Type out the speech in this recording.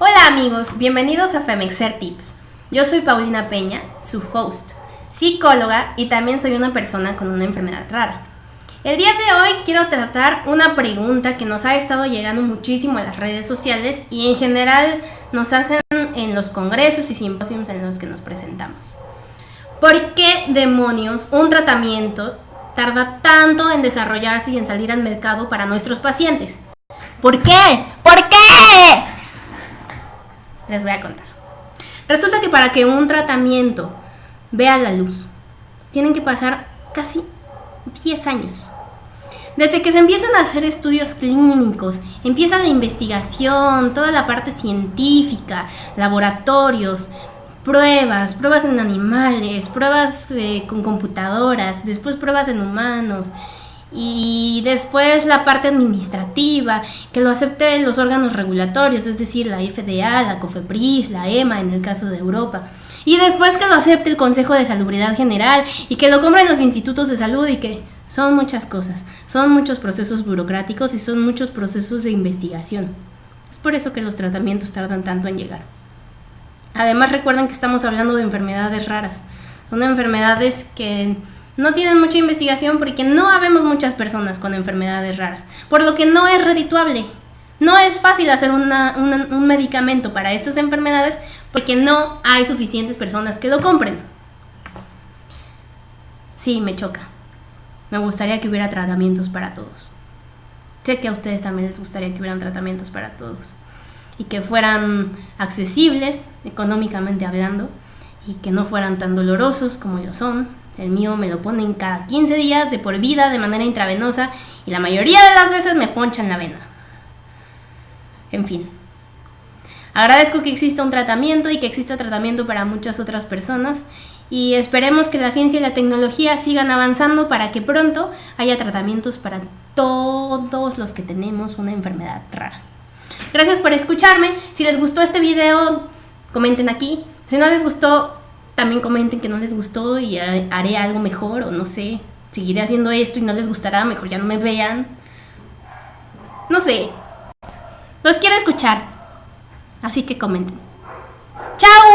Hola amigos, bienvenidos a Femexer Tips. Yo soy Paulina Peña, su host, psicóloga y también soy una persona con una enfermedad rara. El día de hoy quiero tratar una pregunta que nos ha estado llegando muchísimo a las redes sociales y en general nos hacen en los congresos y simposios en los que nos presentamos. ¿Por qué demonios un tratamiento tarda tanto en desarrollarse y en salir al mercado para nuestros pacientes? ¿Por qué? ¿Por qué? Les voy a contar. Resulta que para que un tratamiento vea la luz, tienen que pasar casi 10 años. Desde que se empiezan a hacer estudios clínicos, empieza la investigación, toda la parte científica, laboratorios, pruebas, pruebas en animales, pruebas eh, con computadoras, después pruebas en humanos y después la parte administrativa, que lo acepten los órganos regulatorios, es decir, la FDA, la COFEPRIS, la EMA en el caso de Europa. Y después que lo acepte el Consejo de Salubridad General y que lo compren los institutos de salud y que son muchas cosas, son muchos procesos burocráticos y son muchos procesos de investigación. Es por eso que los tratamientos tardan tanto en llegar. Además recuerden que estamos hablando de enfermedades raras. Son enfermedades que no tienen mucha investigación porque no habemos muchas personas con enfermedades raras, por lo que no es redituable. No es fácil hacer un medicamento para estas enfermedades porque no hay suficientes personas que lo compren. Sí, me choca. Me gustaría que hubiera tratamientos para todos. Sé que a ustedes también les gustaría que hubieran tratamientos para todos y que fueran accesibles económicamente hablando y que no fueran tan dolorosos como lo son. El mío me lo ponen cada 15 días de por vida de manera intravenosa y la mayoría de las veces me ponchan la vena. En fin. Agradezco que exista un tratamiento y que exista tratamiento para muchas otras personas y esperemos que la ciencia y la tecnología sigan avanzando para que pronto haya tratamientos para todos los que tenemos una enfermedad rara. Gracias por escucharme. Si les gustó este video, comenten aquí. Si no les gustó, también comenten que no les gustó y haré algo mejor o no sé. Seguiré haciendo esto y no les gustará, mejor ya no me vean. No sé. Los quiero escuchar. Así que comenten. ¡Chao!